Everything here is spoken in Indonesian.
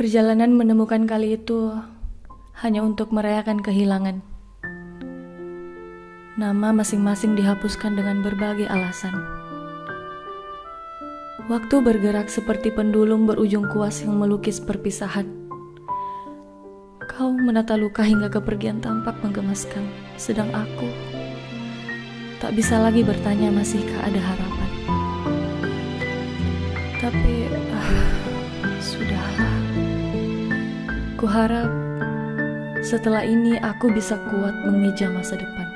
Perjalanan menemukan kali itu hanya untuk merayakan kehilangan. Nama masing-masing dihapuskan dengan berbagai alasan. Waktu bergerak seperti pendulum berujung kuas yang melukis perpisahan. Kau menata luka hingga kepergian tampak menggemaskan, sedang aku tak bisa lagi bertanya masihkah ada harapan. Tapi ah, sudahlah. Kuharap setelah ini aku bisa kuat mengeja masa depan.